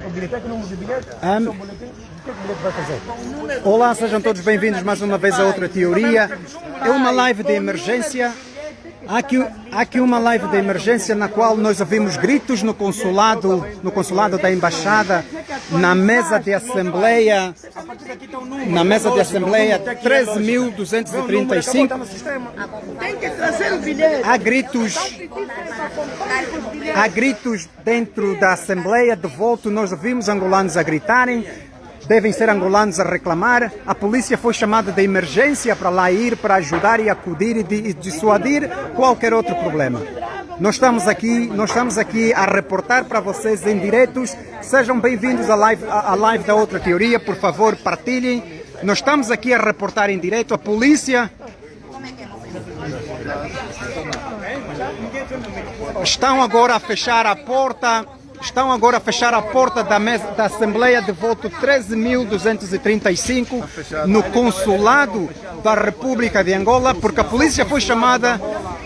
Fazer? Olá, sejam todos bem-vindos mais uma vez a outra teoria. É uma live de emergência. Há aqui, aqui uma live de emergência na qual nós ouvimos gritos no consulado, no consulado da embaixada, na mesa de assembleia, na mesa de assembleia 13.235. Tem que trazer o bilhete. Há gritos, há gritos dentro da Assembleia de volta. Nós ouvimos angolanos a gritarem. Devem ser angolanos a reclamar. A polícia foi chamada de emergência para lá ir, para ajudar e acudir e e dissuadir qualquer outro problema. Nós estamos aqui, nós estamos aqui a reportar para vocês em diretos. Sejam bem-vindos à live, à live da outra teoria. Por favor, partilhem. Nós estamos aqui a reportar em direto. A polícia estão agora a fechar a porta, estão agora a fechar a porta da, mesa, da Assembleia de voto 13.235 no consulado da República de Angola, porque a polícia foi chamada,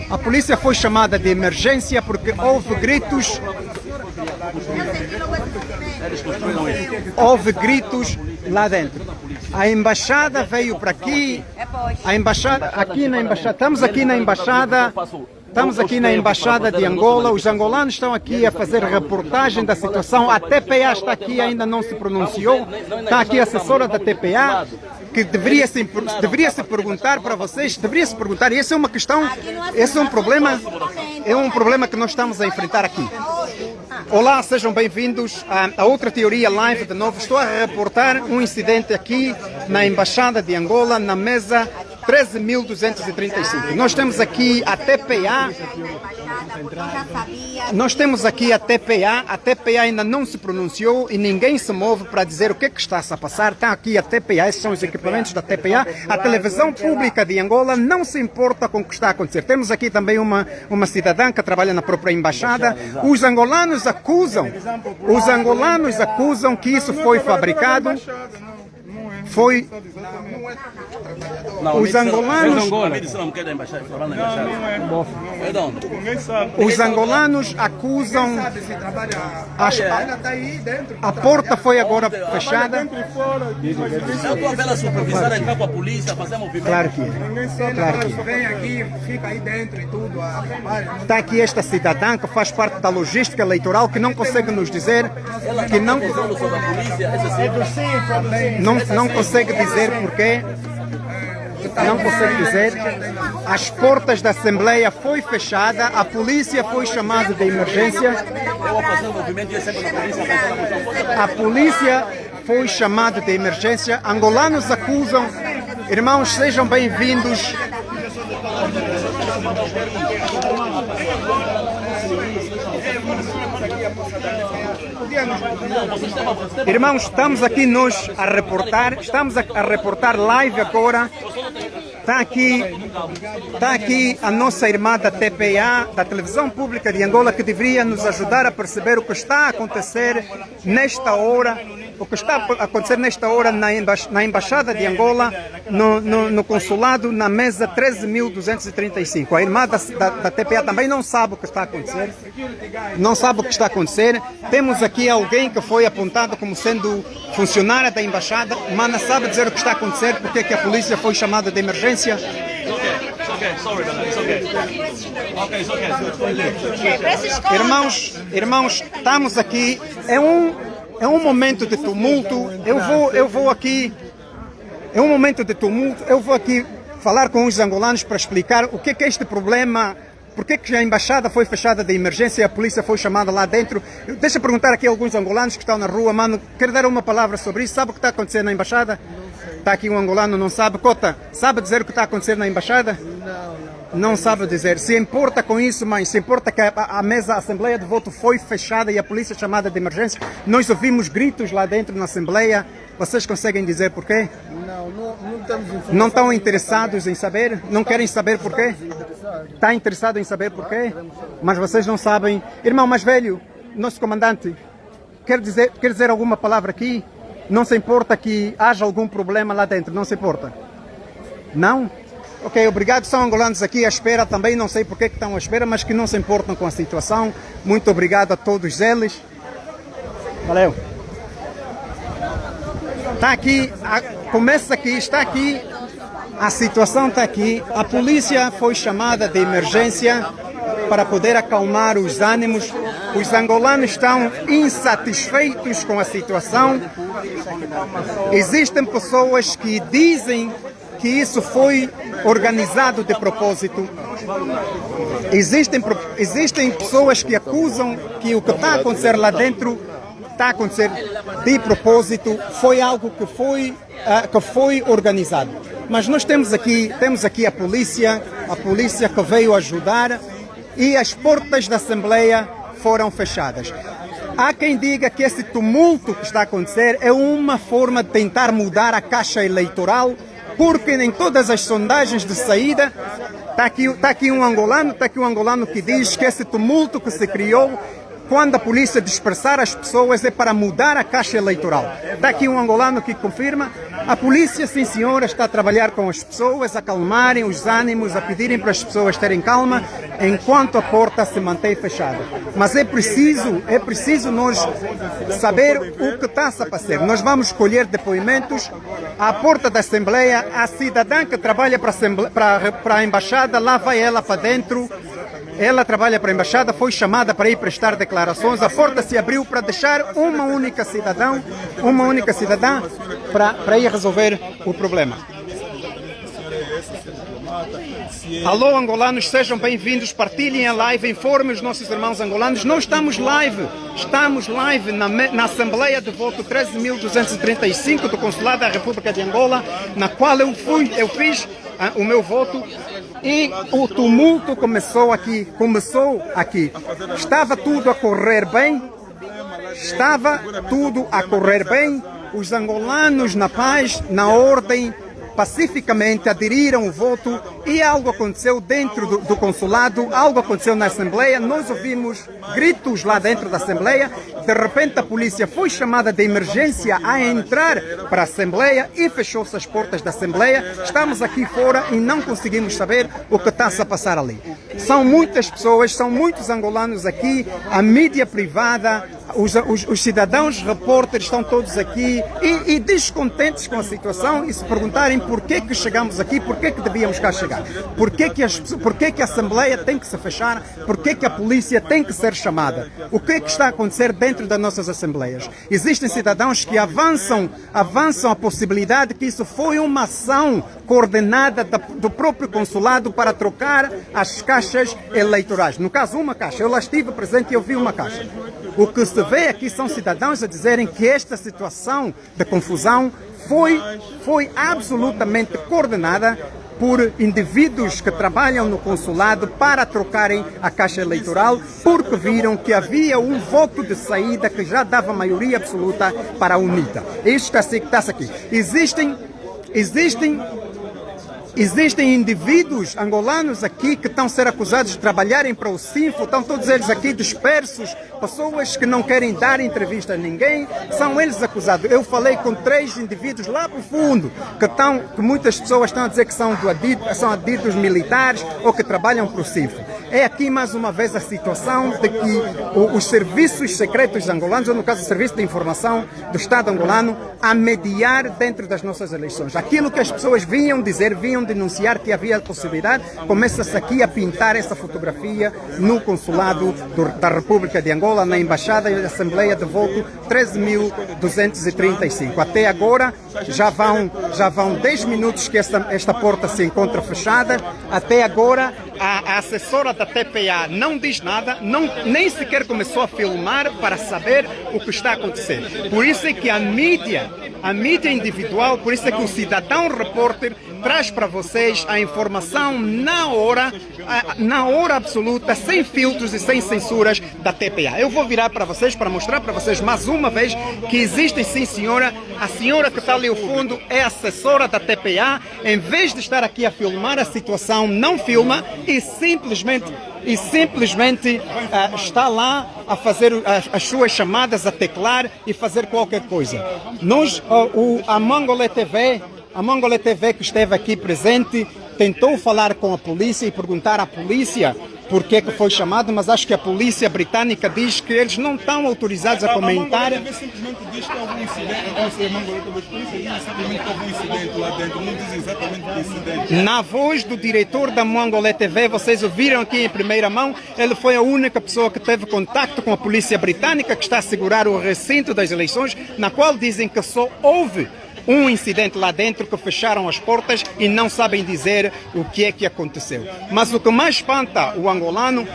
a polícia foi chamada de emergência porque houve gritos, houve gritos lá dentro. A embaixada veio para aqui, a embaixada aqui na embaixada, estamos aqui na embaixada Estamos aqui na Embaixada de Angola, os angolanos estão aqui a fazer reportagem da situação. A TPA está aqui, ainda não se pronunciou. Está aqui a assessora da TPA, que deveria se, deveria se perguntar para vocês, deveria se perguntar, e essa é uma questão, esse é um problema, é um problema que nós estamos a enfrentar aqui. Olá, sejam bem-vindos a, a outra teoria live de novo. Estou a reportar um incidente aqui na Embaixada de Angola, na mesa 13.235. Nós temos aqui a TPA, nós temos aqui a TPA, a TPA ainda não se pronunciou e ninguém se move para dizer o que, é que está -se a passar. Está aqui a TPA, esses são os equipamentos da TPA. A televisão pública de Angola não se importa com o que está a acontecer. Temos aqui também uma, uma cidadã que trabalha na própria embaixada. Os angolanos acusam, os angolanos acusam que isso foi fabricado. Foi Não, Os angolanos- é. É? Os angolanos acusam. As- a, a porta foi agora fechada. Eu estou a ver a supervisora entrar com a polícia, fazer movimento. Claro que é. Claro que é. E a. Está aqui esta cidadã que faz parte da logística eleitoral que não consegue nos dizer que não, a não, não consegue dizer porquê. Não consegue dizer. As portas da Assembleia foi fechada, a polícia foi chamada de emergência. A polícia foi chamada de emergência. Angolanos acusam. Irmãos, sejam bem-vindos. Irmãos, estamos aqui nós a reportar, estamos a, a reportar live agora. Está aqui, está aqui a nossa irmã da TPA, da Televisão Pública de Angola, que deveria nos ajudar a perceber o que está a acontecer nesta hora, o que está a acontecer nesta hora na, emba na Embaixada de Angola, no, no, no consulado, na mesa 13.235. A irmã da, da, da TPA também não sabe o que está a acontecer, não sabe o que está a acontecer. Temos aqui alguém que foi apontado como sendo funcionária da Embaixada, mas não sabe dizer o que está a acontecer, porque é que a polícia foi chamada de emergência. Irmãos, irmãos, estamos aqui. É um, é um momento de tumulto. Eu vou, eu vou aqui. É um momento de tumulto. Eu vou aqui falar com os angolanos para explicar o que é, que é este problema. Por que, que a embaixada foi fechada de emergência e a polícia foi chamada lá dentro? Deixa eu perguntar aqui a alguns angolanos que estão na rua, mano. Quer dar uma palavra sobre isso? Sabe o que está acontecendo na embaixada? Está aqui um angolano, não sabe. Cota, sabe dizer o que está acontecendo na embaixada? Não sabe dizer. Se importa com isso, mãe, se importa que a, a mesa, a Assembleia de Voto foi fechada e a polícia chamada de emergência, nós ouvimos gritos lá dentro na Assembleia. Vocês conseguem dizer porquê? Não, não, não temos informação. Não estão interessados em saber? Não querem saber porquê? Está interessado em saber porquê? Mas vocês não sabem. Irmão mais velho, nosso comandante, quer dizer, quer dizer alguma palavra aqui? Não se importa que haja algum problema lá dentro, não se importa? Não? Ok, obrigado. São angolanos aqui à espera também, não sei porque que estão à espera, mas que não se importam com a situação. Muito obrigado a todos eles. Valeu. Está aqui, a, começa aqui, está aqui, a situação está aqui. A polícia foi chamada de emergência para poder acalmar os ânimos. Os angolanos estão insatisfeitos com a situação. Existem pessoas que dizem que isso foi organizado de propósito. Existem, existem pessoas que acusam que o que está a acontecer lá dentro está a acontecer de propósito, foi algo que foi, uh, que foi organizado. Mas nós temos aqui, temos aqui a polícia, a polícia que veio ajudar e as portas da Assembleia foram fechadas. Há quem diga que esse tumulto que está a acontecer é uma forma de tentar mudar a caixa eleitoral, porque em todas as sondagens de saída está aqui, está aqui um angolano, está aqui um angolano que diz que esse tumulto que se criou quando a polícia dispersar as pessoas é para mudar a caixa eleitoral. Está aqui um angolano que confirma. A polícia, sim senhora, está a trabalhar com as pessoas, a acalmarem os ânimos, a pedirem para as pessoas terem calma, enquanto a porta se mantém fechada. Mas é preciso, é preciso nós saber o que está a passar. Nós vamos escolher depoimentos à porta da Assembleia, a cidadã que trabalha para a, para a Embaixada, lá vai ela para dentro, ela trabalha para a embaixada, foi chamada para ir prestar declarações. A porta se abriu para deixar uma única cidadão, uma única cidadã, para, para ir resolver o problema. Alô, angolanos, sejam bem-vindos. Partilhem a live, informem os nossos irmãos angolanos. Não estamos live, estamos live na, na Assembleia de Voto 13.235 do Consulado da República de Angola, na qual eu fui, eu fiz ah, o meu voto e o tumulto começou aqui, começou aqui. Estava tudo a correr bem, estava tudo a correr bem, os angolanos na paz, na ordem, pacificamente aderiram o voto e algo aconteceu dentro do, do, consulado, algo aconteceu na Assembleia, nós ouvimos gritos lá dentro da Assembleia, de repente a polícia foi chamada de emergência a entrar para a Assembleia e fechou-se as portas da Assembleia, estamos aqui fora e não conseguimos saber o que está a passar ali. São muitas pessoas, são muitos angolanos aqui, a mídia privada, os, os, os cidadãos repórteres estão todos aqui e, e, descontentes com a situação e se perguntarem por que chegamos aqui, por que devíamos cá chegar, por que as, por que, a Assembleia tem que se fechar, por que a polícia tem que ser chamada, o que que está a acontecer dentro das nossas Assembleias. Existem cidadãos que avançam, avançam a possibilidade que isso foi uma ação coordenada do próprio consulado para trocar as caixas eleitorais. No caso, uma caixa. Eu lá estive presente e eu vi uma caixa. O que se vê aqui são cidadãos a dizerem que esta situação de confusão foi, foi absolutamente coordenada por indivíduos que trabalham no consulado para trocarem a caixa eleitoral, porque viram que havia um voto de saída que já dava maioria absoluta para a UNITA. Isto está aqui. Existem, existem Existem indivíduos angolanos aqui que estão a ser acusados de trabalharem para o Sinfo, estão todos eles aqui dispersos, pessoas que não querem dar entrevista a ninguém, são eles acusados. Eu falei com três indivíduos lá para o fundo, que, estão, que muitas pessoas estão a dizer que são, do são militares ou que trabalham para o Sinfo. É aqui mais uma vez a situação de que os serviços secretos angolanos, ou no caso o Serviço de Informação do Estado angolano, a mediar dentro das nossas eleições. Aquilo que as pessoas vinham dizer, vinham denunciar que havia possibilidade, começa-se aqui a pintar essa fotografia no consulado do, da República de Angola, na Embaixada e Assembleia de Voto 13.235. Até agora já vão, já vão 10 minutos que esta, esta porta se encontra fechada. Até agora a, a assessora da TPA não diz nada, não, nem sequer começou a filmar para saber o que está acontecendo. Por isso é que a mídia, a mídia individual, por isso é que o cidadão repórter traz para vocês a informação na hora, na hora absoluta, sem filtros e sem censuras da TPA. Eu vou virar para vocês para mostrar para vocês mais uma vez que existe sim senhora, a senhora que está ali ao fundo é assessora da TPA, em vez de estar aqui a filmar a situação, não filma e simplesmente e simplesmente uh, está lá a fazer as, as, suas chamadas, a teclar e fazer qualquer coisa. Nós, uh, o, a Mangolé TV a Mongole TV que esteve aqui presente tentou falar com a polícia e perguntar à polícia porque que foi chamado, mas acho que a polícia britânica diz que eles não estão autorizados a comentar. A Mangolé simplesmente diz que houve um incidente, não sei, a por isso diz simplesmente que houve um incidente lá dentro, não diz exatamente o incidente. Na voz do diretor da Mongolé TV, vocês ouviram aqui em primeira mão, ele foi a única pessoa que teve contato com a polícia britânica que está a segurar o recinto das eleições, na qual dizem que só houve um incidente lá dentro que fecharam as portas e não sabem dizer o que é que aconteceu. Mas o que mais espanta o angolano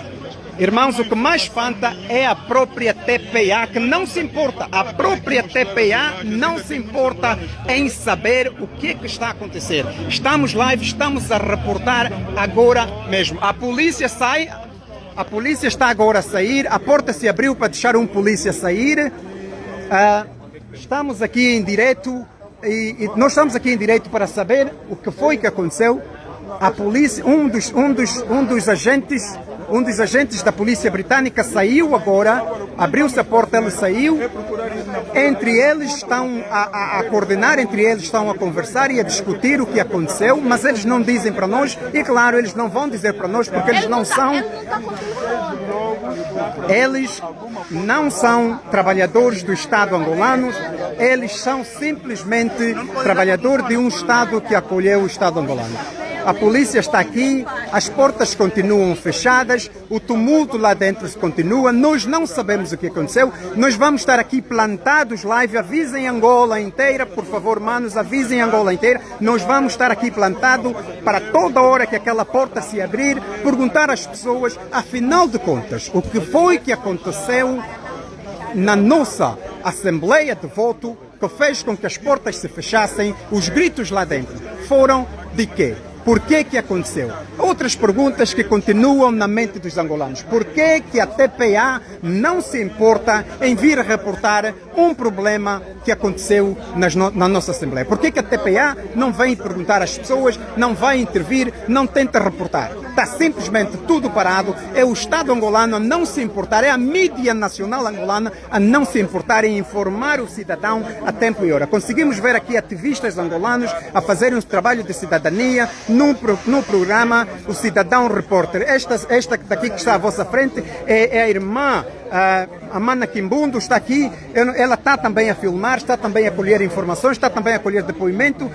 Irmãos, o que mais espanta é a própria TPA, que não se importa. A própria TPA não se importa em saber o que, é que está a acontecer. Estamos live, estamos a reportar agora mesmo. A polícia sai, a polícia está agora a sair, a porta se abriu para deixar um polícia sair. Ah, estamos aqui em direto e, e nós estamos aqui em direito para saber o que foi que aconteceu. A polícia, um dos, um dos, um dos agentes, um dos agentes da polícia britânica saiu agora, abriu-se a porta, ele saiu. Entre eles estão a, a, a coordenar, entre eles estão a conversar e a discutir o que aconteceu, mas eles não dizem para nós e claro, eles não vão dizer para nós porque eles não são eles não são trabalhadores do Estado angolano, eles são simplesmente trabalhadores de um Estado que acolheu o Estado angolano. A polícia está aqui, as portas continuam fechadas, o tumulto lá dentro continua, nós não sabemos o que aconteceu, nós vamos estar aqui plantados live, avisem Angola inteira, por favor, manos, avisem Angola inteira, nós vamos estar aqui plantados para toda hora que aquela porta se abrir, perguntar às pessoas, afinal de contas, o que foi que aconteceu na nossa Assembleia de Voto que fez com que as portas se fechassem, os gritos lá dentro foram de quê? Por que aconteceu? Outras perguntas que continuam na mente dos angolanos. Por que que a TPA não se importa em vir reportar um problema que aconteceu no, na nossa Assembleia? Por que que a TPA não vem perguntar às pessoas, não vai intervir, não tenta reportar? Está simplesmente tudo parado. É o Estado angolano a não se importar, é a mídia nacional angolana a não se importar em informar o cidadão a tempo e hora. Conseguimos ver aqui ativistas angolanos a fazerem um trabalho de cidadania, no, no programa O Cidadão Repórter. Esta, esta daqui que está à vossa frente é, é a irmã a Mana Kimbundo está aqui, ela está também a filmar, está também a colher informações, está também a colher depoimento.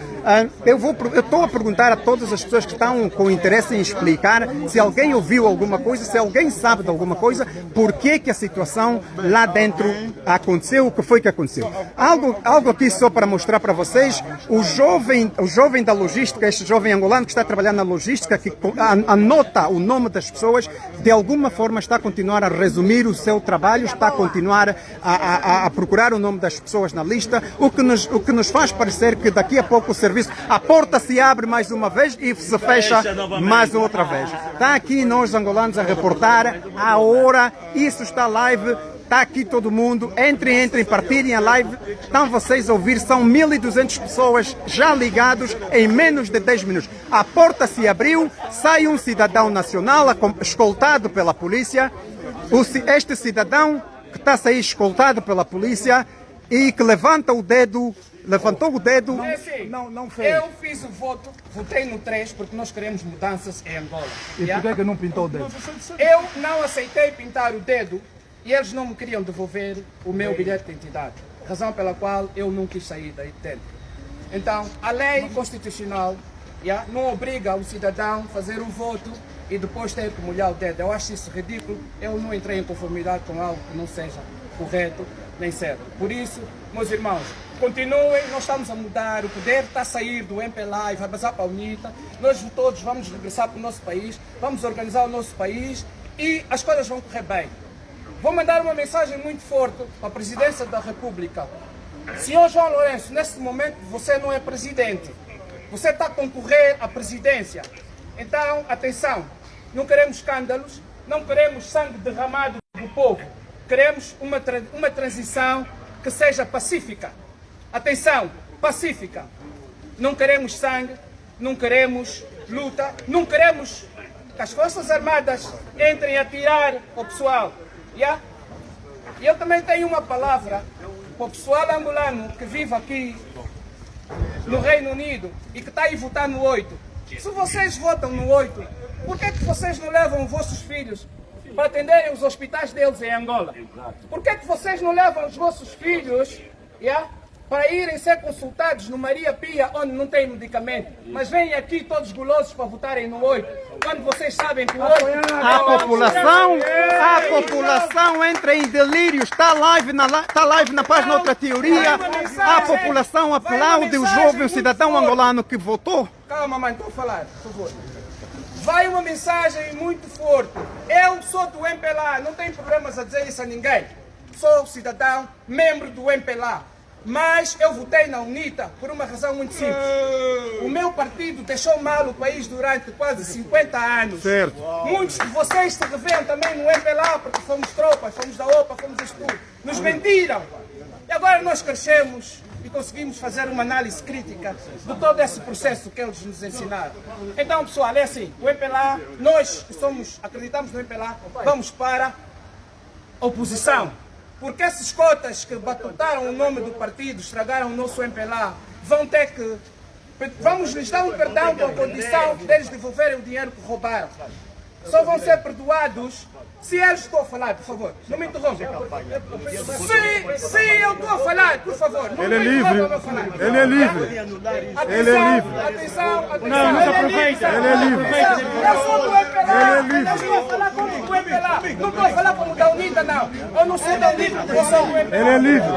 Eu vou, eu estou a perguntar a todas as pessoas que estão com interesse em explicar se alguém ouviu alguma coisa, se alguém sabe de alguma coisa, por que que a situação lá dentro aconteceu, o que foi que aconteceu. Algo, algo aqui só para mostrar para vocês, o jovem, o jovem da logística, este jovem angolano que está trabalhando na logística, que anota o nome das pessoas, de alguma forma está a continuar a resumir o seu trabalho, está a continuar a, a, a, procurar o nome das pessoas na lista, o que, nos, o que nos faz parecer que daqui a pouco o serviço, a porta se abre mais uma vez e se fecha mais outra vez. Está aqui nós angolanos a reportar a hora, isso está live, Está aqui todo mundo. Entrem, entrem, partilhem a live. Estão vocês a ouvir, são 1.200 pessoas já ligados em menos de 10 minutos. A porta se abriu, sai um cidadão nacional escoltado pela polícia. Este cidadão que está a sair escoltado pela polícia e que levanta o dedo levantou o dedo. É assim, não, não fez. Eu fiz o voto, votei no 3 porque nós queremos mudanças em Angola. E por que, que não pintou o dedo? Eu não aceitei pintar o dedo e eles não me queriam devolver o meu bilhete de identidade, razão pela qual eu não quis sair daí dentro. Então, a lei constitucional yeah, não obriga o cidadão a fazer o voto e depois ter que molhar o dedo. Eu acho isso ridículo, eu não entrei em conformidade com algo que não seja correto nem certo. Por isso, meus irmãos, continuem, nós estamos a mudar, o poder está a sair do MPLA e vai passar para a UNITA, nós todos vamos regressar para o nosso país, vamos organizar o nosso país e as coisas vão correr bem. Vou mandar uma mensagem muito forte a Presidência da República. Senhor João Lourenço, nesse momento você não é presidente. Você está a concorrer à presidência. Então, atenção, não queremos escândalos, não queremos sangue derramado do povo. Queremos uma, uma transição que seja pacífica. Atenção, pacífica. Não queremos sangue, não queremos luta, não queremos que as Forças Armadas entrem a tirar o pessoal. Yeah? E eu também tenho uma palavra para o pessoal angolano que vive aqui no Reino Unido e que está aí votar no 8. Se vocês votam no 8, por que, que vocês não levam os vossos filhos para atenderem os hospitais deles em Angola? Por que, que vocês não levam os vossos filhos yeah, para irem ser consultados no Maria Pia, onde não tem medicamento? Mas vêm aqui todos gulosos para votarem no 8, quando vocês sabem que o 8... A população, a população entra em delírio, está live na, está live na página Outra Teoria, a população aplaude o jovem cidadão angolano que votou. Calma, mãe, estou a falar, por favor. Vai uma mensagem muito forte. Eu sou do MPLA, não tenho problemas a dizer isso a ninguém. Sou cidadão, membro do MPLA. Mas eu votei na UNITA por uma razão muito simples. O meu partido deixou mal o país durante quase 50 anos. Certo. Muitos de vocês se revêem também no MPLA porque fomos tropas, fomos da OPA, fomos isto tudo. Nos mentiram. E agora nós crescemos e conseguimos fazer uma análise crítica de todo esse processo que eles nos ensinaram. Então, pessoal, é assim, o MPLA, nós que somos, acreditamos no MPLA, vamos para a oposição. Porque esses cotas que batutaram o nome do partido, estragaram o nosso MPLA, vão ter que... Vamos lhes dar um perdão com a condição deles devolverem o dinheiro que roubaram. Só vão ser perdoados se eles estou a falar, por favor. Não me interrompa. Se, se eu estou a falar, por favor. Não Ele é livre. Ele é livre. Ele é livre. Atenção, atenção. Não, não se aproveita. Ele é livre. Eu sou do MPLA. Ele é livre. Eu estou a falar como do MPLA. Não estou a falar como da Unida, não. Eu não sou da Unida, eu sou do MPLA. Ele é livre.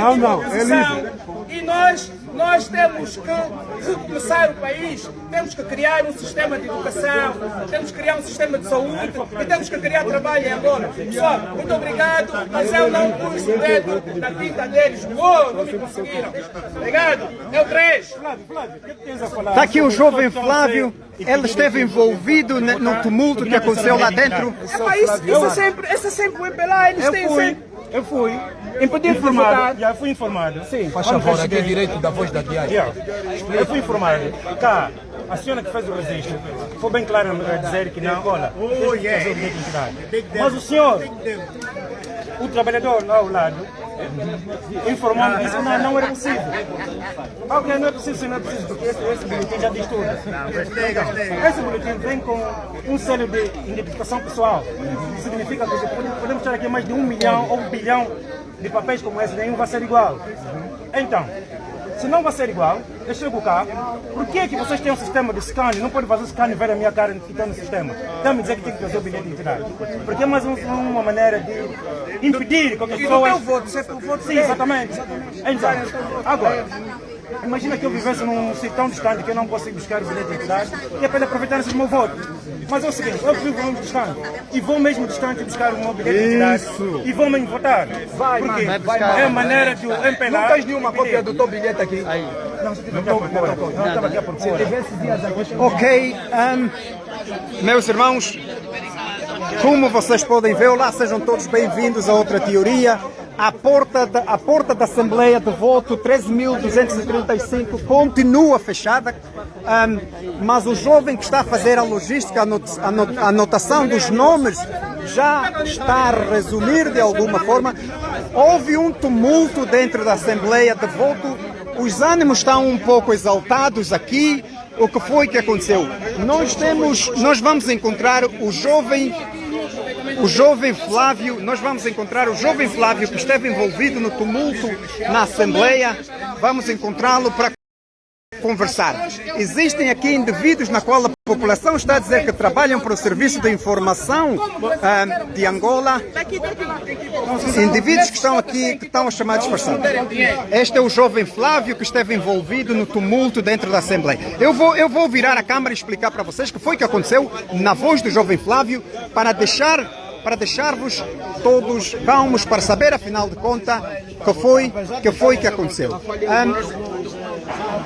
Não, não, é livre. E nós, nós temos que recomeçar o país. Temos que criar um sistema de educação, temos que criar um sistema de saúde e temos que criar trabalho em Angola. Pessoal, muito obrigado, mas eu não pus o dedo na tinta deles. Uou, não me conseguiram. Obrigado. É o 3. Está aqui o jovem Flávio, ele esteve envolvido no tumulto que aconteceu lá dentro. Epá, isso, isso é sempre, é sempre o MPLA, eles têm sempre... eu fui. Impedir de informado, já fui informado. Sim. Faz favor, aqui é direito da voz da diária. Eu fui informado. Cá, a senhora que fez o registro foi bem clara a dizer que não, olha, oh, yeah. fazer o identidade. Mas o senhor, o trabalhador lá ao lado, que isso não, não era possível. Ok, não é possível, sim, não é possível, porque esse, esse boletim já diz tudo. Esse boletim vem com um selo de identificação pessoal. Significa que podemos ter aqui mais de um milhão ou um bilhão de papéis como esse, nenhum vai ser igual. Então, se não vai ser igual, eu chego cá, por que, que vocês têm um sistema de scan? Não pode fazer scan e ver a minha cara que está no sistema. Está-me dizer que tem que trazer o bilhete de identidade. Porque é mais um- uma maneira de impedir que as E do pessoas... voto, se é voto Sim, exatamente. Então, agora, imagina que eu vivesse num sítio tão distante que eu não consigo buscar o bilhete de identidade e apenas aproveitar esse meu voto. Mas é o seguinte, eu vivo muito distante e vou mesmo distante buscar o meu bilhete de identidade Isso. e vou mesmo votar. Vai, Porque é a maneira de o MPLA... Não tens nenhuma cópia do teu bilhete aqui? Ok, ahm, meus irmãos, como vocês podem ver, lá sejam todos bem-vindos a outra teoria. A porta, da, a porta da Assembleia de Voto 13.235 continua fechada, ahm, mas o jovem que está a fazer a logística, a anot- a anot- a anotação dos nomes, já está a resumir de alguma forma. Houve um tumulto dentro da Assembleia de Voto, os ânimos estão um pouco exaltados aqui. O que foi que aconteceu? Nós temos, nós vamos encontrar o jovem, o jovem Flávio, nós vamos encontrar o jovem Flávio que esteve envolvido no tumulto na Assembleia. Vamos encontrá-lo para conversar. Existem aqui indivíduos na qual a população está a dizer que trabalham para o Serviço de Informação ah, de Angola. Indivíduos que estão aqui, que estão a chamar disfarçados. Este é o jovem Flávio que esteve envolvido no tumulto dentro da Assembleia. Eu vou, eu vou virar a câmara e explicar para vocês o que foi que aconteceu na voz do jovem Flávio para deixar para deixar-vos todos calmos para saber afinal de contas que foi que foi que aconteceu. Ahm,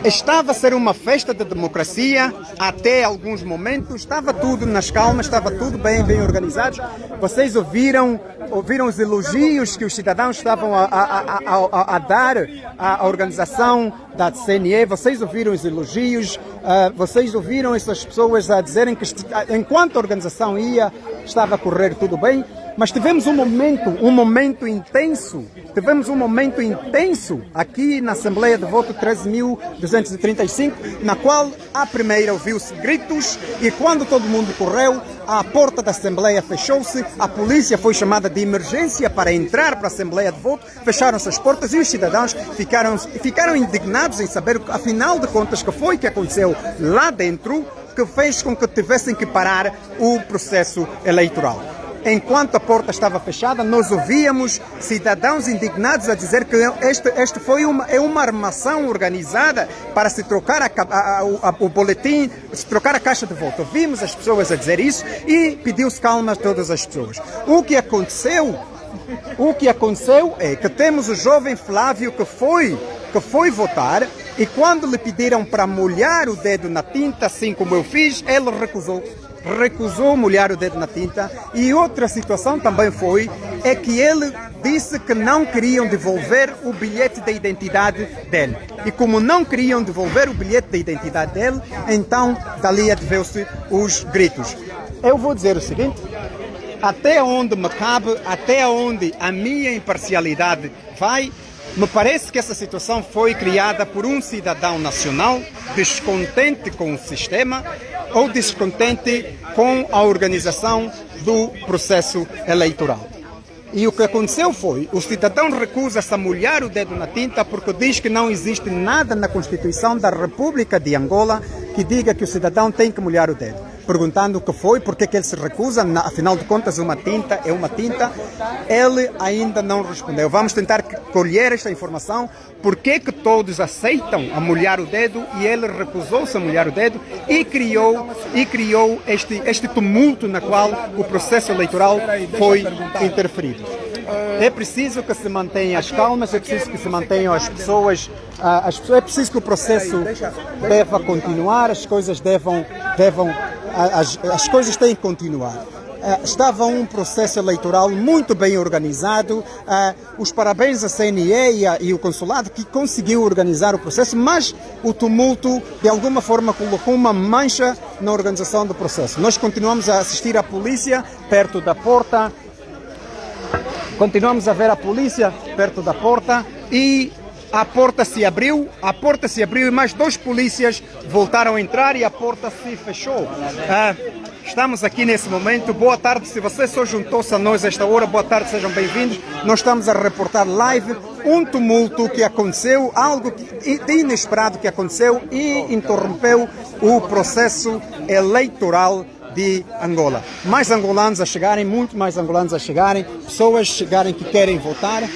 Estava a ser uma festa de democracia até alguns momentos, estava tudo nas calmas, estava tudo bem, bem organizado. Vocês ouviram, ouviram os elogios que os cidadãos estavam a, a- a- a- dar à organização da CNE, vocês ouviram os elogios, ah, vocês ouviram essas pessoas a dizerem que enquanto a organização ia, estava a correr tudo bem. Mas tivemos um momento, um momento intenso, tivemos um momento intenso aqui na Assembleia de Voto 13.235, na qual a primeira ouviu-se gritos e quando todo mundo correu, a porta da Assembleia fechou-se, a polícia foi chamada de emergência para entrar para a Assembleia de Voto, fecharam-se as portas e os cidadãos ficaram, ficaram indignados em saber, afinal de contas, que foi que aconteceu lá dentro que fez com que tivessem que parar o processo eleitoral. Enquanto a porta estava fechada, nós ouvíamos cidadãos indignados a dizer que este, este foi uma, é uma armação organizada para se trocar a, a, a, o boletim, se trocar a caixa de voto. Ouvimos as pessoas a dizer isso e pediu-se calma a todas as pessoas. O que aconteceu o que aconteceu é que temos o jovem Flávio que foi, que foi votar e quando lhe pediram para molhar o dedo na tinta, assim como eu fiz, ele recusou. Recusou molhar o dedo na tinta. E outra situação também foi, é que ele disse que não queriam devolver o bilhete de identidade dele. E como não queriam devolver o bilhete de identidade dele, então dali adveu-se os gritos. Eu vou dizer o seguinte, até onde me cabe, até onde a minha imparcialidade vai, me parece que essa situação foi criada por um cidadão nacional descontente com o sistema ou descontente com a organização do processo eleitoral. E o que aconteceu foi, o cidadão recusa-se a molhar o dedo na tinta porque diz que não existe nada na Constituição da República de Angola que diga que o cidadão tem que molhar o dedo perguntando o que foi, porque que ele se recusa, afinal de contas uma tinta é uma tinta, ele ainda não respondeu. Vamos tentar colher esta informação, porque que todos aceitam a molhar o dedo e ele recusou-se a molhar o dedo e criou, e criou este, este tumulto na qual o processo eleitoral foi interferido. É preciso que se mantenham as calmas, é preciso que se mantenham as pessoas, as pessoas é preciso que o processo deva continuar, as coisas devam, devam as, as coisas têm que continuar. Uh, estava um processo eleitoral muito bem organizado. Uh, os parabéns à CNE e, a, e o consulado que conseguiu organizar o processo, mas o tumulto de alguma forma colocou uma mancha na organização do processo. Nós continuamos a assistir a polícia perto da porta, continuamos a ver a polícia perto da porta e a porta se abriu, a porta se abriu e mais dois polícias voltaram a entrar e a porta se fechou. Ah, estamos aqui nesse momento. Boa tarde, se você só juntou-se a nós esta hora, boa tarde, sejam bem-vindos. Nós estamos a reportar live um tumulto que aconteceu, algo de inesperado que aconteceu e interrompeu o processo eleitoral de Angola. Mais angolanos a chegarem, muito mais angolanos a chegarem, pessoas chegarem que querem votar,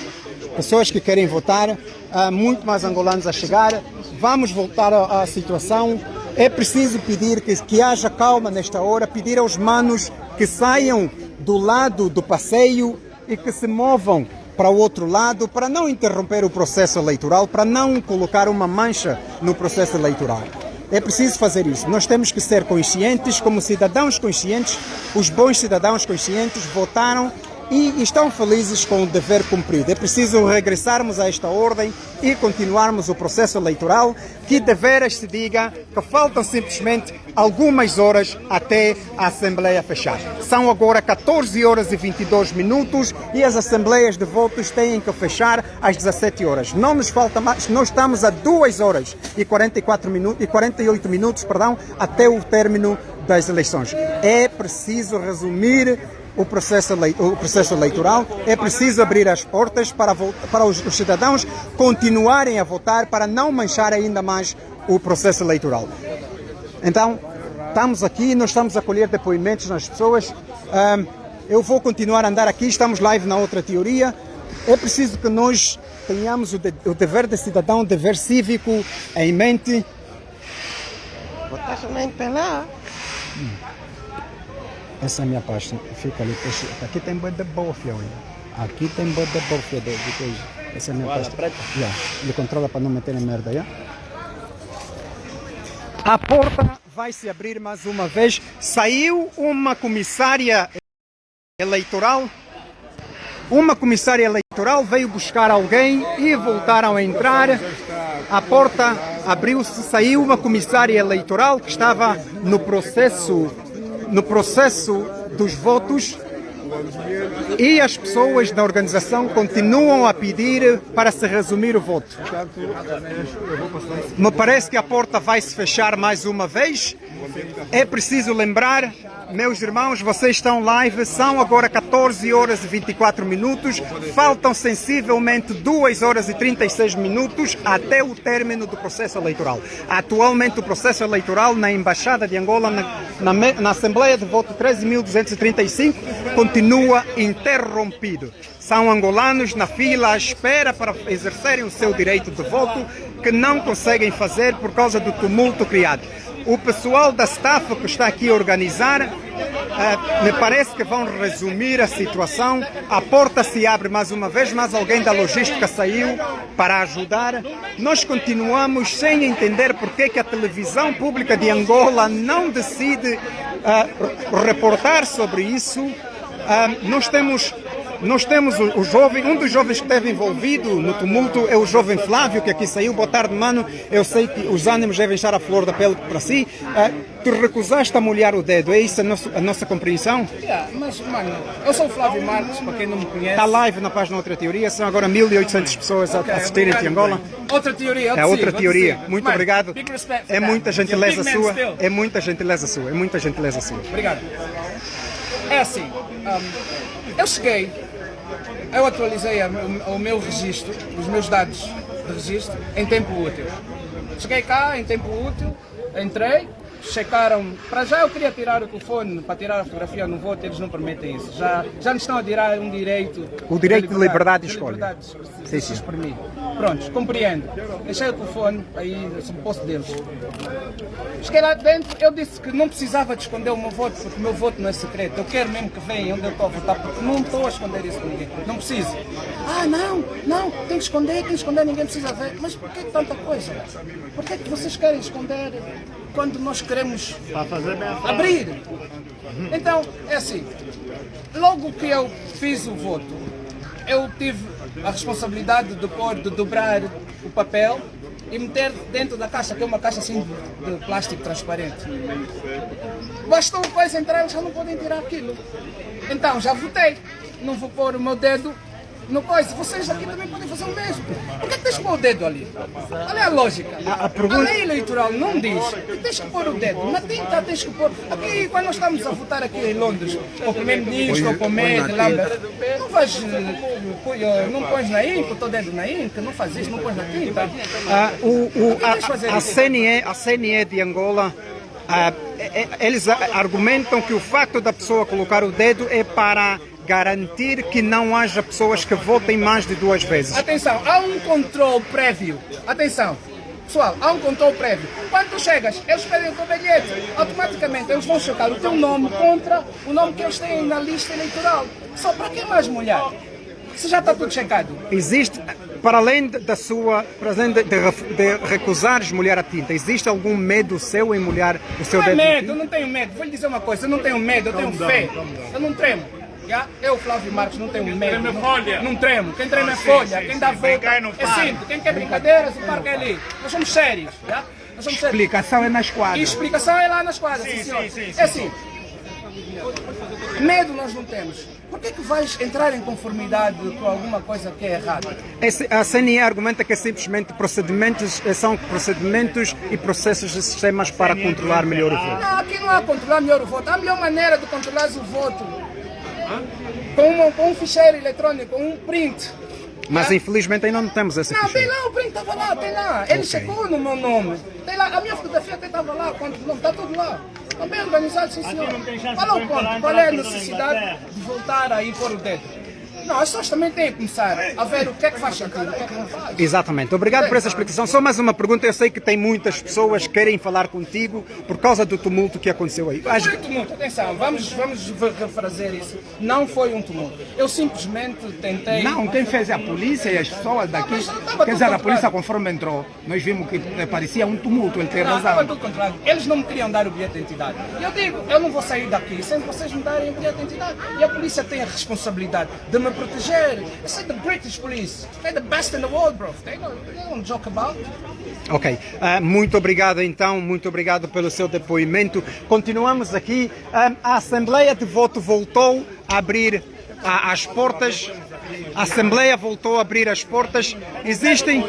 pessoas que querem votar, há muito mais angolanos a chegar. Vamos voltar à situação. É preciso pedir que, que haja calma nesta hora, pedir aos manos que saiam do lado do passeio e que se movam para o outro lado para não interromper o processo eleitoral, para não colocar uma mancha no processo eleitoral. É preciso fazer isso. Nós temos que ser conscientes, como cidadãos conscientes, os bons cidadãos conscientes votaram e estão felizes com o dever cumprido. É preciso regressarmos a esta ordem e continuarmos o processo eleitoral, que deveras se diga que faltam simplesmente algumas horas até a Assembleia fechar. São agora 14 horas e 22 minutos e as Assembleias de votos têm que fechar às 17 horas. Não nos falta mais, nós estamos a 2 horas e, 44 minutos, e 48 minutos perdão, até o término das eleições. É preciso resumir o processo, o processo eleitoral, é preciso abrir as portas para, para os, os cidadãos continuarem a votar para não manchar ainda mais o processo eleitoral. Então, estamos aqui, nós estamos a colher depoimentos nas pessoas. Eu vou continuar a andar aqui, estamos live na outra teoria. É preciso que nós tenhamos o, de, o dever de cidadão, o dever cívico em mente. Votar somente pela. Hum. Essa é a minha pasta. Fica ali. Aqui tem boi de bofia, olha. Aqui tem boi de bofia de, de coisa. Essa é a minha pasta. Yeah. Ele controla para não meter merda, yeah? A porta vai se abrir mais uma vez. Saiu uma comissária eleitoral. Uma comissária eleitoral veio buscar alguém e voltaram a entrar. A porta abriu-se, saiu uma comissária eleitoral que estava no processo no processo dos votos E as pessoas da organização continuam a pedir para se resumir o voto. Me parece que a porta vai se fechar mais uma vez. É preciso lembrar, meus irmãos, vocês estão live, são agora 14 horas e 24 minutos, faltam sensivelmente 2 horas e 36 minutos até o término do processo eleitoral. Atualmente o processo eleitoral na Embaixada de Angola, na, na, na Assembleia de Voto 13.235, continua interrompido. São angolanos na fila à espera para exercerem o seu direito de voto que não conseguem fazer por causa do tumulto criado. O pessoal da staff que está aqui a organizar, eh, me parece que vão resumir a situação. A porta se abre mais uma vez, mas alguém da logística saiu para ajudar. Nós continuamos sem entender porque que a televisão pública de Angola não decide eh, reportar sobre isso. Ah, nós temos nós temos o, o jovem, um dos jovens que esteve envolvido no tumulto é o jovem Flávio, que aqui saiu. Boa tarde, mano. Eu sei que os ânimos devem estar à flor da pele para si. Ah, tu recusaste a molhar o dedo, é isso a, nosso- a nossa compreensão? Yeah, mas, mano, eu sou o Flávio Marques, para quem não me conhece. Está live na página Outra Teoria, são agora 1.800 pessoas a Ok, assistirem de Angola. Outra teoria, É outra te teoria. Muito Mano, obrigado. É muita a gentileza sua. still. É muita gentileza sua. É muita gentileza sua. Obrigado. É assim, hum, eu cheguei, eu atualizei o meu registro, os meus dados de registro em tempo útil. Cheguei cá em tempo útil, entrei, checaram. Para já eu queria tirar o telefone para tirar a fotografia no voto, eles não permitem isso. Já, já nos estão a tirar um direito. O direito de liberdade de escolha. liberdade de Sim, se sim. exprimir. Pronto, compreendo. Deixei o telefone aí no posto deles. Cheguei lá dentro, eu disse que não precisava de esconder o meu voto, porque o meu voto não é secreto. Eu quero mesmo que venham onde eu estou a votar, porque não estou a esconder isso com ninguém. Não preciso. Ah, não, não, tem que esconder, tem que esconder, ninguém precisa ver. Mas por que tanta coisa? Por que, que vocês querem esconder quando nós queremos abrir? Então, é assim, logo que eu fiz o voto, eu tive a responsabilidade de pôr, de dobrar o papel e meter dentro da caixa, que é uma caixa assim de, de plástico transparente. Bastou coisa entrar, já não podem tirar aquilo. Então, já votei. Não vou pôr o meu dedo no coisa. Vocês aqui também fazer o mesmo. Por que tens que pôr o dedo ali? Qual é a lógica? A- a pergunta- lei eleitoral não diz que tens que pôr o dedo. Na tinta tens que pôr. Aqui, quando nós estamos a votar aqui em Londres, para o primeiro-ministro, ou o médico, não vais. eh, eh, Não pões na o teu dedo na ínca, não faz isso, não pões na tinta. Ah, o, o- fazer a, a? CNE, a CNE de Angola, ah, é- é- eles a- argumentam que o facto da pessoa colocar o dedo é para garantir que não haja pessoas que votem mais de duas vezes. Atenção, há um controle prévio. Atenção. Pessoal, há um controle prévio. Quando tu chegas, eles pedem o teu bilhete. Automaticamente eles vão checar o teu nome contra o nome que eles têm na lista eleitoral. Só para que mais molhar? Se já está tudo checado. Existe, para além de- da sua, para além de, de recusares molhar a tinta, existe algum medo seu em molhar o seu Não é dedo? na medo, não tenho medo. Vou lhe dizer uma coisa, eu não tenho medo, eu tenho fé. Eu não tremo. Já? Eu, Flávio Marques, não tenho medo. Não, não tremo. Quem trema é folha, quem dá volta é simples. Quem quer brincadeiras, o parque é ali. Nós somos sérios. Já? Nós somos sérios. Explicação é na E esquadra. explicação é lá nas quadras, sim, senhor. É assim. Medo nós não temos. Por que, que vais entrar em conformidade com alguma coisa que é errada? Esse- A CNE argumenta que é simplesmente procedimentos, eh, são procedimentos e processos de sistemas para controlar melhor o voto. Não, aqui não há controlar melhor o voto. Há a melhor maneira de controlar o voto. Com, uma- com um ficheiro eletrônico, com um print. Mas infelizmente ainda não temos esse Não, tem ficheiro. lá, o print estava lá, tem lá. Ele chegou no meu nome. Tem lá, a minha fotografia até estava lá, quanto nome, está tudo lá. Está bem organizado, sim senhor. Qual é o ponto? Qual é a necessidade de voltar aí pôr o dedo? Não, as pessoas também têm que começar a ver o que é que faz sentido, o que é que não faz. Exatamente. Obrigado por essa explicação. Só mais uma pergunta. Eu sei que tem muitas pessoas que querem falar contigo por causa do tumulto que aconteceu aí. As- Foi um tumulto, atenção, vamos, vamos re- refazer isso. Não foi um tumulto. Eu simplesmente tentei. Não, quem fez é a polícia e as pessoas daqui. não estava Quer dizer, a polícia conforme entrou, nós vimos que parecia um tumulto, ele tem Não, estava razão. tudo contrário. Eles não me queriam dar o bilhete de identidade. E eu digo, eu não vou sair daqui sem vocês me darem o bilhete de identidade. E a polícia tem a responsabilidade de me para proteger. This is the British police. They're the best in the world, bro. They don't, they don't joke about. Ok, Ah, muito obrigado então, muito obrigado pelo seu depoimento. Continuamos aqui. Ah, a Assembleia de Voto voltou a abrir ah, as portas. A Assembleia voltou a abrir as portas. Existem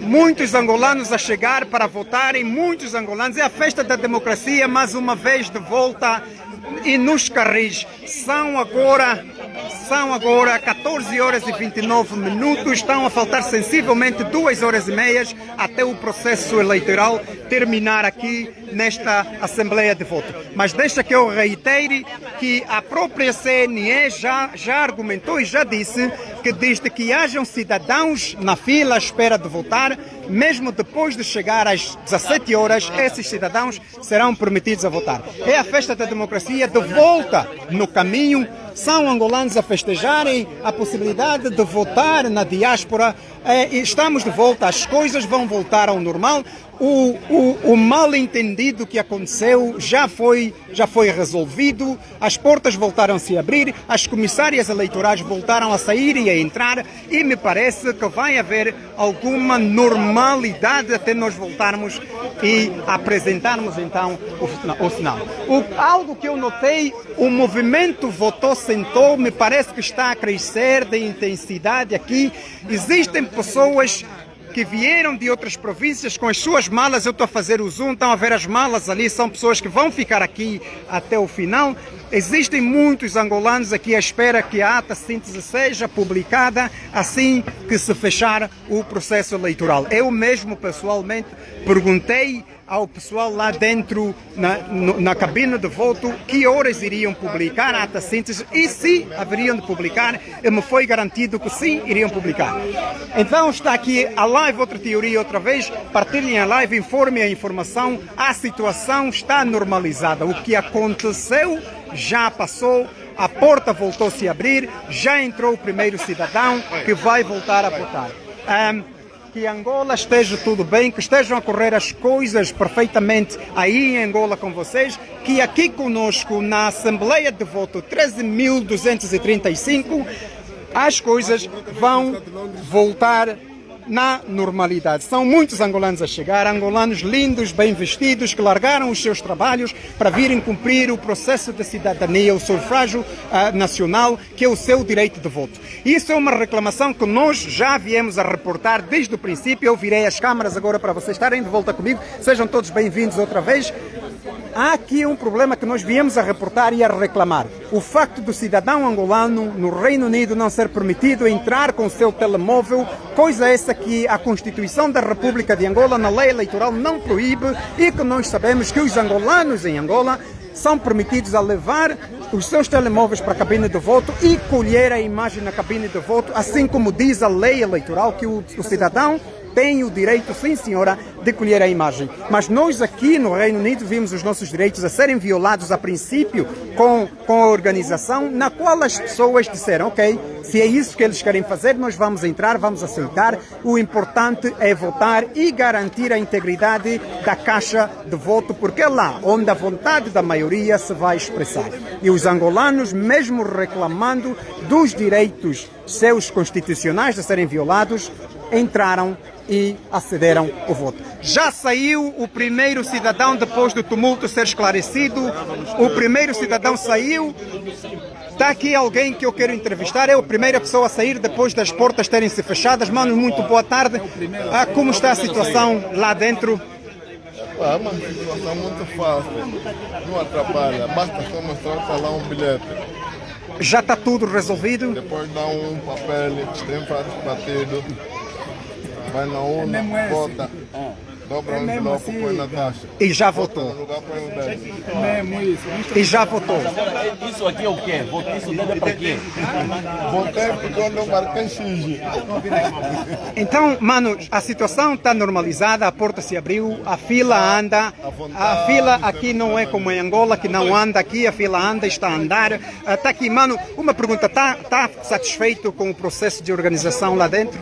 muitos angolanos a chegar para votarem, muitos angolanos. É a festa da democracia, mais uma vez de volta. E nos carris são agora são agora 14 horas e 29 minutos, estão a faltar sensivelmente 2 horas e meias até o processo eleitoral terminar aqui nesta Assembleia de Voto. Mas deixa que eu reitere que a própria CNE já, já argumentou e já disse que desde que hajam cidadãos na fila à espera de votar, mesmo depois de chegar às 17 horas, esses cidadãos serão permitidos a votar. É a festa da democracia de volta no caminho são angolanos a festejarem a possibilidade de votar na diáspora. E estamos de volta, as coisas vão voltar ao normal. O, o, o mal entendido que aconteceu já foi, já foi resolvido, as portas voltaram a se abrir, as comissárias eleitorais voltaram a sair e a entrar, e me parece que vai haver alguma normalidade até nós voltarmos e apresentarmos então o, o sinal. O, algo que eu notei, o movimento votou sentou, me parece que está a crescer de intensidade aqui. Existem pessoas que vieram de outras províncias com as suas malas. Eu estou a fazer o zoom, estão a ver as malas ali, são pessoas que vão ficar aqui até o final. Existem muitos angolanos aqui à espera que a ata síntese seja publicada assim que se fechar o processo eleitoral. Eu mesmo, pessoalmente, perguntei ao pessoal lá dentro na, na cabine de voto que horas iriam publicar a ata síntese e se haveriam de publicar. E me foi garantido que sim, iriam publicar. Então está aqui a live, outra teoria outra vez. Partilhem a live, informem a informação. A situação está normalizada. O que aconteceu já passou. A porta voltou-se a abrir, já entrou o primeiro cidadão que vai voltar a votar. Ahm, que Angola esteja tudo bem, que estejam a correr as coisas perfeitamente aí em Angola com vocês, que aqui conosco na Assembleia de Voto 13.235 as coisas vão voltar na normalidade. São muitos angolanos a chegar, angolanos lindos, bem vestidos, que largaram os seus trabalhos para virem cumprir o processo de cidadania, o sufrágio ah, nacional, que é o seu direito de voto. Isso é uma reclamação que nós já viemos a reportar desde o princípio. Eu virei as câmaras agora para vocês estarem de volta comigo. Sejam todos bem-vindos outra vez. Há aqui um problema que nós viemos a reportar e a reclamar. O facto do cidadão angolano no Reino Unido não ser permitido entrar com o seu telemóvel, coisa essa que a Constituição da República de Angola, na lei eleitoral, não proíbe e que nós sabemos que os angolanos em Angola são permitidos a levar os seus telemóveis para a cabine de voto e colher a imagem na cabine de voto, assim como diz a lei eleitoral que o, o cidadão tem o direito, sim senhora, de colher a imagem. Mas nós aqui no Reino Unido vimos os nossos direitos a serem violados a princípio com, com a organização na qual as pessoas disseram, ok, se é isso que eles querem fazer, nós vamos entrar, vamos aceitar. O importante é votar e garantir a integridade da caixa de voto, porque é lá onde a vontade da maioria se vai expressar. E os angolanos, mesmo reclamando dos direitos seus constitucionais de serem violados, entraram e acederam ao voto. Já saiu o primeiro cidadão depois do tumulto ser esclarecido. O primeiro cidadão saiu. Está aqui alguém que eu quero entrevistar. É a primeira pessoa a sair depois das portas terem se fechadas. Mano, muito boa tarde. Ah, como está a situação lá dentro? É uma situação muito fácil, não atrapalha, basta só mostrar está lá um bilhete. Já está tudo resolvido? Depois dá um papel, tem vários partidos, vai na urna, vota, dobra um envelope, põe na caixa. E já Vota no votou. o dele. E já votou. Isso aqui é o quê? Isso deve é para quê? Votei porque eu não marquei X. Então, mano, a situação está normalizada, a porta se abriu, a fila anda. A fila aqui não é como em Angola, que não anda aqui, a fila anda, está a andar. Está aqui, mano, uma pergunta, está tá satisfeito com o processo de organização lá dentro?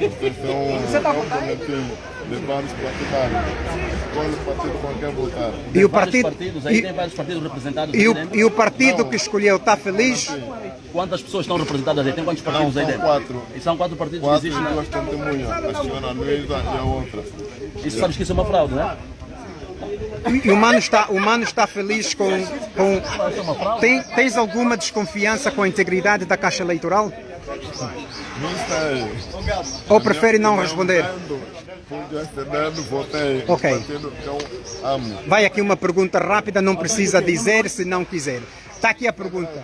Esse é um, é um boletim de vários partidários. O partido com quem votar. E o Vários partido, partidos, aí e, tem vários partidos representados. e o, dentro. e o partido que escolheu está feliz? Quantas pessoas estão representadas aí? Tem quantos partidos aí São dentro? quatro. E são quatro partidos que Quatro e existem, né? duas testemunhas, a senhora Luísa e a outra. Isso sabes que isso é uma fraude, né? E o mano está, o mano está feliz com. com... Tem, tens alguma desconfiança com a integridade da Caixa Eleitoral? Não sei. Ou prefere não responder? Votei. Ok. Partido amo. Vai aqui uma pergunta rápida, não precisa dizer se não quiser. Está aqui a pergunta.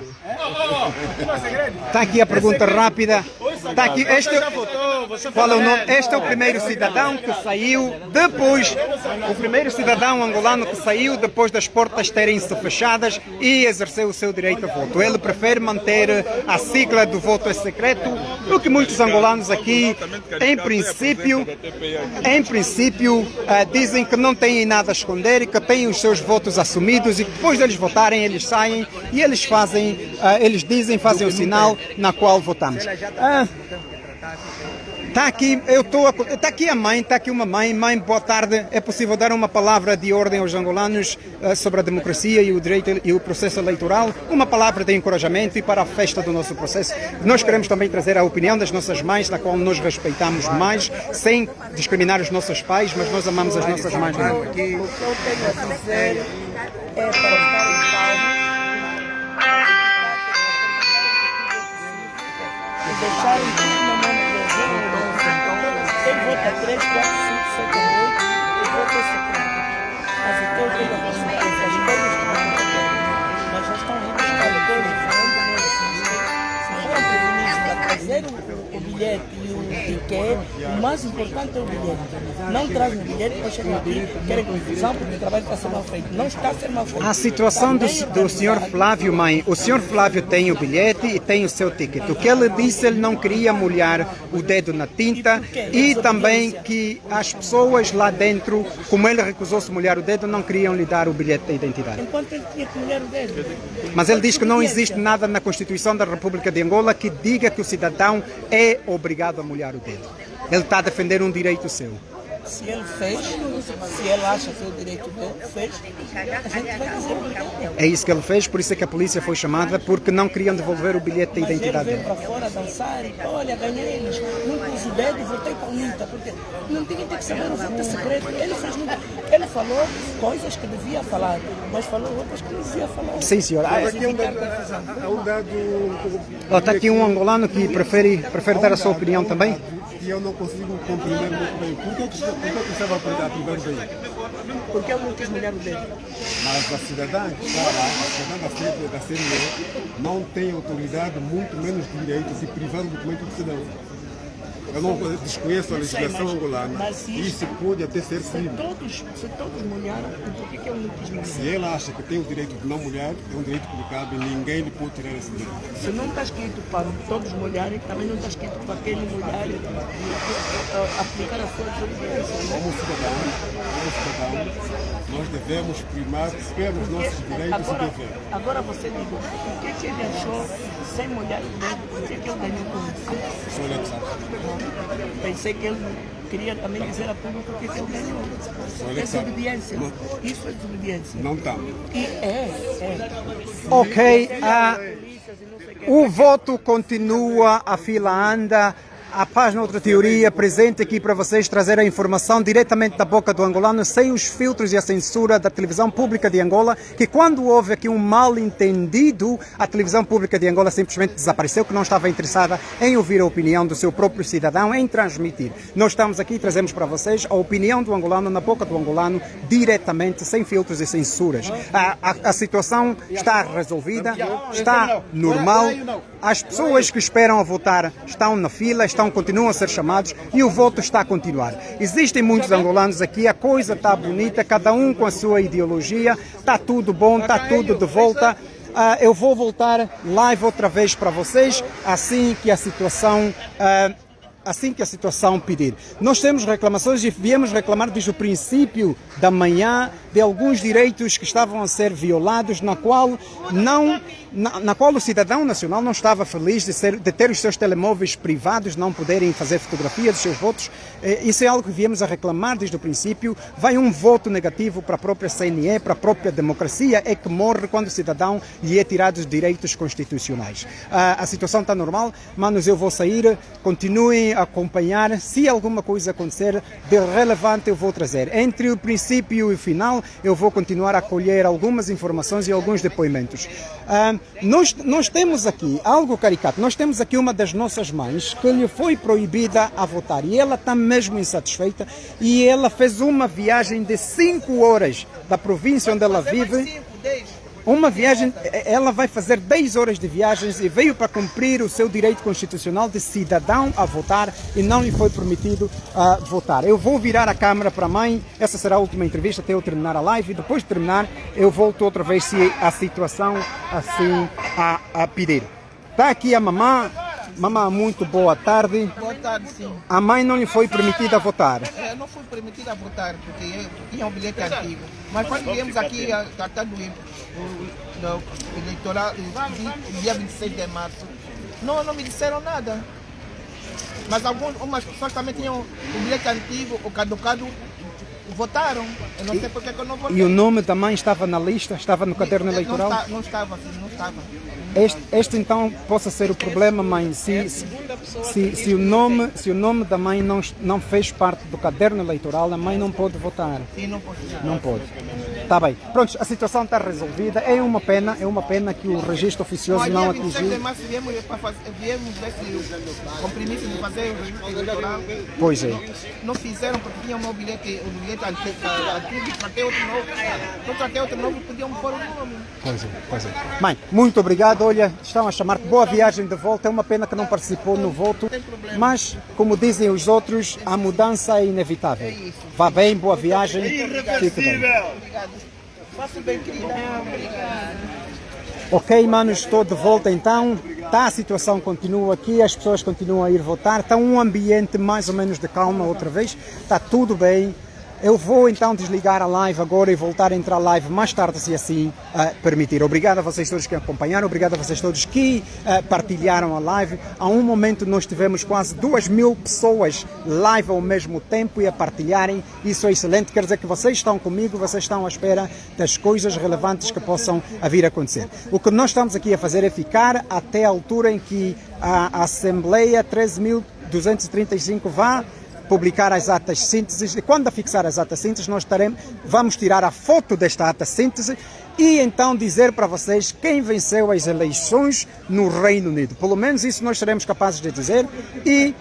Está aqui a pergunta rápida. Está aqui. Este, qual é o nome? Este é o primeiro cidadão que saiu depois. O primeiro cidadão angolano que saiu depois das portas terem se fechadas e exerceu o seu direito a voto. Ele prefere manter a sigla do voto é secreto, o que muitos angolanos aqui, em princípio, em princípio, ah, dizem que não têm nada a esconder e que têm os seus votos assumidos e que depois deles votarem, eles saem e eles fazem, ah, eles dizem, fazem o sinal na qual votamos. Ah, Está aqui, eu estou, está aqui a mãe, está aqui uma mãe, mãe, boa tarde. É possível dar uma palavra de ordem aos angolanos ah, sobre a democracia e o direito e o processo eleitoral? Uma palavra de encorajamento e para a festa do nosso processo. Nós queremos também trazer a opinião das nossas mães, na qual nós respeitamos mais, sem discriminar os nossos pais, mas nós amamos as nossas mães. Não? É para estar em paz e deixarem tudo na mão não dou. Quem vota 3, 4, 5, 7, 8, eu voto secreto. Mas o teu tem a possibilidade, as coisas que não mas já estão buscar todos Se foram prevenidos para trazer o bilhete e o ticket, o mais importante é o bilhete. Não trazem o bilhete, depois chegam aqui, querem confusão porque o trabalho está a ser mal feito. Não está a ser mal feito. A situação do, do senhor Flávio, mãe, o senhor Flávio tem o bilhete e tem o seu ticket. O que ele disse, ele não queria molhar o dedo na tinta e também que as pessoas lá dentro, como ele recusou-se molhar o dedo, não queriam lhe dar o bilhete da identidade. Enquanto ele tinha que molhar o dedo. Mas ele diz que não existe nada na Constituição da República de Angola que diga que o cidadão é obrigado a molhar o dedo. Ele está a defender um direito seu. Se ele fez, se ele acha que é o direito dele, fez, a gente vai dizer o. É isso que ele fez, por isso é que a polícia foi chamada, porque não queriam devolver o bilhete da Mas ele identidade veio dele. para fora dançar e olha, ganhei eles. Não pus o dedo, votei para o Nita, porque não tinha que saber o voto secreto. Ele fez muito. Ele falou coisas que devia falar, mas falou outras que não devia falar. Sim, senhor. Ah, Aqui é um dado, é um dado Está aqui um angolano que prefere, prefere dar a sua opinião também. Que eu não consigo compreender muito bem. Por que, que, por que que estava a privar daí? Porque eu não quis o dedo. Mas a cidadã que está lá, a cidadã da série, da não tem autoridade, muito menos direito de privar o documento do cidadão. Eu não desconheço a legislação mas- angolana. mas se Isso pode até ser Se crime. todos, se todos molharam, por que, que eu não quis molhar? Se ela acha que tem o direito de não mulher, é um direito que lhe cabe, ninguém lhe pode tirar esse direito. Se não está escrito para todos molharem, também não está escrito para aquele molhar e? Como cidadão, como cidadão, nós devemos primar pelos nossos direitos e Agora, deveres. agora você diga, o que, que ele achou sem molhar o dedo? O que, que ele ganhou com isso? Que sabe. Pensei que ele queria também dizer a público o que, que ele ganhou. ele É desobediência. Isso é desobediência. Não está. E é, é. Ok, e quê. o voto continua, a fila anda. A Paz Noutra Teoria presente aqui para vocês trazer a informação diretamente da boca do angolano, sem os filtros e a censura da televisão pública de Angola, que quando houve aqui um mal entendido, a televisão pública de Angola simplesmente desapareceu, que não estava interessada em ouvir a opinião do seu próprio cidadão, em transmitir. Nós estamos aqui e trazemos para vocês a opinião do angolano na boca do angolano, diretamente, sem filtros e censuras. A, a, a situação está resolvida, está normal. As pessoas que esperam a votar estão na fila, estão, continuam a ser chamados e o voto está a continuar. Existem muitos angolanos aqui, a coisa está bonita, cada um com a sua ideologia, está tudo bom, está tudo de volta. Ah, eu vou voltar live outra vez para vocês, assim que a situação ah, assim que a situação pedir. Nós temos reclamações e viemos reclamar desde o princípio da manhã de alguns direitos que estavam a ser violados, na qual não na, na qual o cidadão nacional não estava feliz de, ser, de ter os seus telemóveis privados, não poderem fazer fotografia dos seus votos. Eh, Isso é algo que viemos a reclamar desde o princípio. Vai um voto negativo para a própria CNE, para a própria democracia, é que morre quando o cidadão lhe é tirado os direitos constitucionais. Ah, a situação está normal, manos, eu vou sair, continuem a acompanhar. Se alguma coisa acontecer de relevante, eu vou trazer. Entre o princípio e o final, eu vou continuar a colher algumas informações e alguns depoimentos. Ah, nós, nós temos aqui algo caricato. Nós temos aqui uma das nossas mães que lhe foi proibida a votar e ela está mesmo insatisfeita e ela fez uma viagem de 5 horas da província onde ela vive. Uma viagem, ela vai fazer 10 horas de viagens e veio para cumprir o seu direito constitucional de cidadão a votar e não lhe foi permitido uh, votar. Eu vou virar a câmera para a mãe, essa será a última entrevista até eu terminar a live e depois de terminar eu volto outra vez se a situação assim a, a pedir. Está aqui a mamã, mamã muito boa tarde. Boa tarde, sim. A mãe não lhe foi permitida votar. É, não fui permitida votar porque eu tinha um bilhete antigo. Mas quando viemos aqui a tratar do, do, eleitoral, dia 26 de março, não, não me disseram nada. Mas algumas pessoas também tinham o bilhete antigo, o caducado, votaram. Eu não sei porque que eu não votei. E o nome da mãe estava na lista? Estava no caderno eleitoral? Não, não estava, sim, não estava. Este, este, então possa ser o problema, mãe. Se, se, se, o nome, se o nome da mãe não, não fez parte do caderno eleitoral, a mãe não pode votar. Sim, não pode. Não pode. Está bem. Pronto, a situação está resolvida. É uma pena, é uma pena que o registro oficioso não atingiu. Viemos, para compromisso de fazer o registro eleitoral. Pois é. Não fizeram porque tinha o meu bilhete, o bilhete antigo, antigo tratei outro novo. Não tratei outro novo, podiam pôr o nome. Pois é, pois é. Mãe, muito obrigado. Olha, estão a chamar-te. Boa viagem de volta. É uma pena que não participou no voto. Mas, como dizem os outros, a mudança é inevitável. Vá bem, boa viagem. Fique bem. Faça bem, querida. Ok, manos, estou de volta então. Tá, a situação continua aqui, as pessoas continuam a ir votar. Está um ambiente mais ou menos de calma outra vez. Está tudo bem. Eu vou então desligar a live agora e voltar a entrar live mais tarde, se assim uh, permitir. Obrigado a vocês todos que acompanharam, obrigado a vocês todos que uh, partilharam a live. A um momento nós tivemos quase duas mil pessoas live ao mesmo tempo e a partilharem. Isso é excelente, quer dizer que vocês estão comigo, vocês estão à espera das coisas relevantes que possam vir a acontecer. O que nós estamos aqui a fazer é ficar até a altura em que a Assembleia 13.235 vá publicar as atas sínteses e quando fixar as atas sínteses nós estaremos, vamos tirar a foto desta ata síntese e então dizer para vocês quem venceu as eleições no Reino Unido. Pelo menos isso nós seremos capazes de dizer e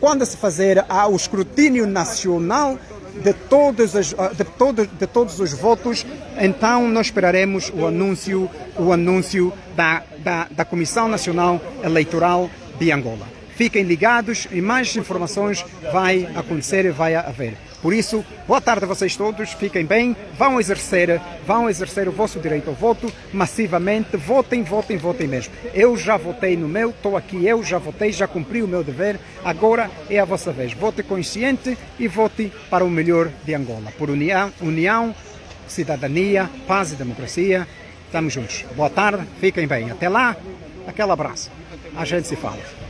quando se fazer o escrutínio nacional de todos, os, de, todos, de todos os votos, então nós esperaremos o anúncio, o anúncio da, da, da Comissão Nacional Eleitoral de Angola. Fiquem ligados e mais informações vai acontecer e vai haver. Por isso, boa tarde a vocês todos, fiquem bem, vão exercer, vão exercer o vosso direito ao voto massivamente, votem, votem, votem mesmo. Eu já votei no meu, estou aqui, eu já votei, já cumpri o meu dever, agora é a vossa vez. Vote consciente e vote para o melhor de Angola. Por união, união cidadania, paz e democracia, estamos juntos. Boa tarde, fiquem bem. Até lá, aquele abraço. A gente se fala.